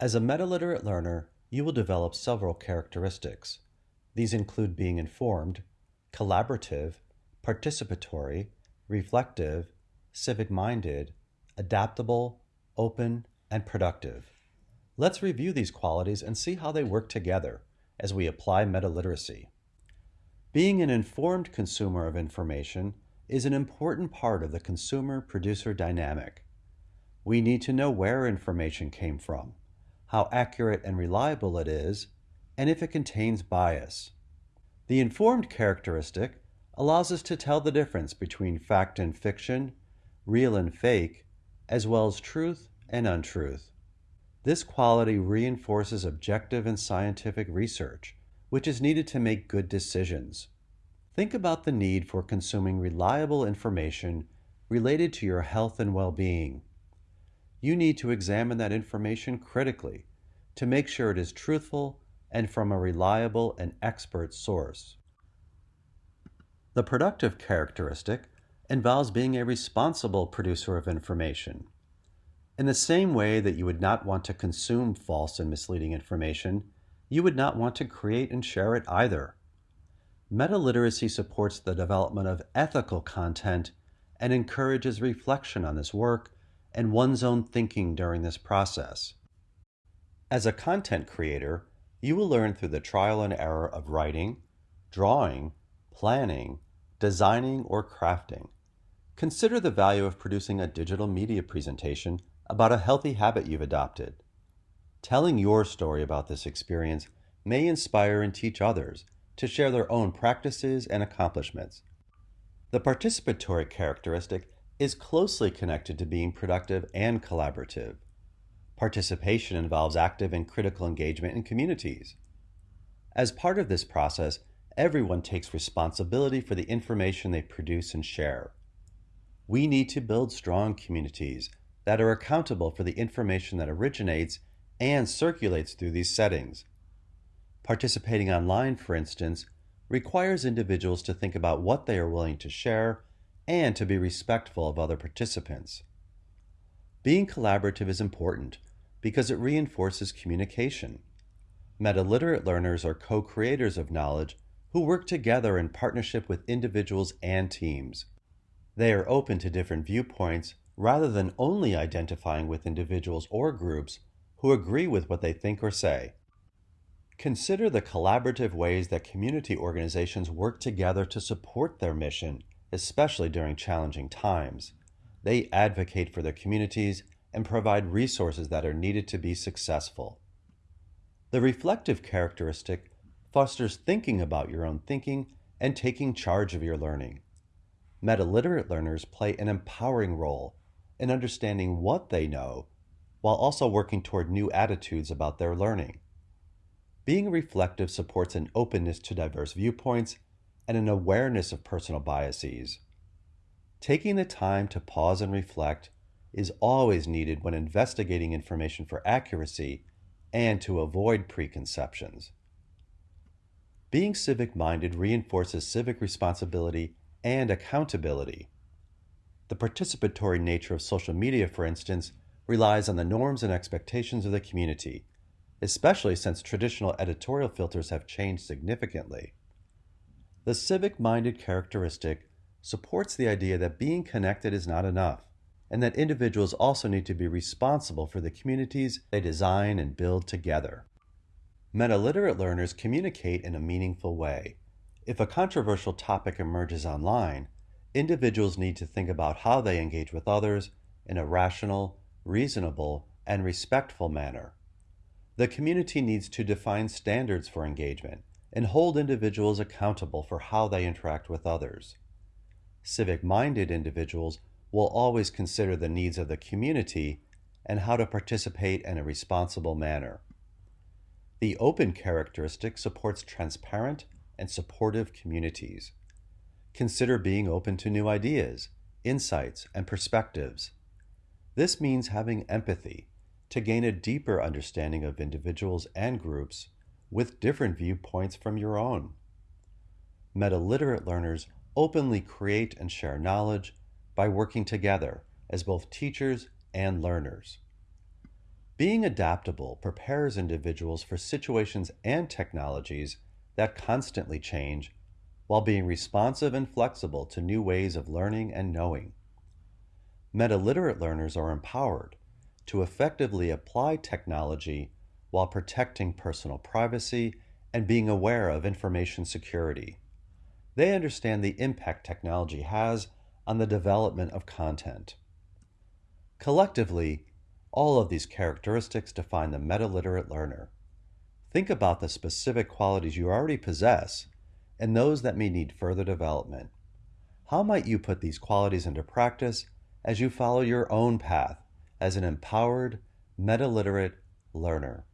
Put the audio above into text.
As a meta-literate learner, you will develop several characteristics. These include being informed, collaborative, participatory, reflective, civic-minded, adaptable, open, and productive. Let's review these qualities and see how they work together as we apply meta-literacy. Being an informed consumer of information is an important part of the consumer-producer dynamic. We need to know where information came from, how accurate and reliable it is, and if it contains bias. The informed characteristic allows us to tell the difference between fact and fiction, real and fake, as well as truth and untruth. This quality reinforces objective and scientific research, which is needed to make good decisions. Think about the need for consuming reliable information related to your health and well-being. You need to examine that information critically to make sure it is truthful and from a reliable and expert source. The productive characteristic involves being a responsible producer of information. In the same way that you would not want to consume false and misleading information, you would not want to create and share it either. Meta-literacy supports the development of ethical content and encourages reflection on this work and one's own thinking during this process. As a content creator, you will learn through the trial and error of writing, drawing, planning, designing, or crafting. Consider the value of producing a digital media presentation about a healthy habit you've adopted. Telling your story about this experience may inspire and teach others to share their own practices and accomplishments. The participatory characteristic is closely connected to being productive and collaborative. Participation involves active and critical engagement in communities. As part of this process, everyone takes responsibility for the information they produce and share. We need to build strong communities that are accountable for the information that originates and circulates through these settings. Participating online, for instance, requires individuals to think about what they are willing to share and to be respectful of other participants. Being collaborative is important because it reinforces communication. Meta-literate learners are co-creators of knowledge who work together in partnership with individuals and teams. They are open to different viewpoints rather than only identifying with individuals or groups who agree with what they think or say. Consider the collaborative ways that community organizations work together to support their mission, especially during challenging times. They advocate for their communities and provide resources that are needed to be successful. The reflective characteristic fosters thinking about your own thinking and taking charge of your learning. Meta-literate learners play an empowering role in understanding what they know while also working toward new attitudes about their learning. Being reflective supports an openness to diverse viewpoints and an awareness of personal biases. Taking the time to pause and reflect is always needed when investigating information for accuracy and to avoid preconceptions. Being civic-minded reinforces civic responsibility and accountability. The participatory nature of social media, for instance, relies on the norms and expectations of the community, especially since traditional editorial filters have changed significantly. The civic-minded characteristic supports the idea that being connected is not enough and that individuals also need to be responsible for the communities they design and build together. Meta-literate learners communicate in a meaningful way. If a controversial topic emerges online, individuals need to think about how they engage with others in a rational, reasonable, and respectful manner. The community needs to define standards for engagement and hold individuals accountable for how they interact with others. Civic-minded individuals will always consider the needs of the community and how to participate in a responsible manner. The open characteristic supports transparent and supportive communities. Consider being open to new ideas, insights, and perspectives. This means having empathy to gain a deeper understanding of individuals and groups with different viewpoints from your own. Meta-literate learners openly create and share knowledge by working together as both teachers and learners. Being adaptable prepares individuals for situations and technologies that constantly change while being responsive and flexible to new ways of learning and knowing. Meta-literate learners are empowered to effectively apply technology while protecting personal privacy and being aware of information security. They understand the impact technology has on the development of content. Collectively, all of these characteristics define the meta-literate learner. Think about the specific qualities you already possess and those that may need further development. How might you put these qualities into practice as you follow your own path as an empowered, meta-literate learner?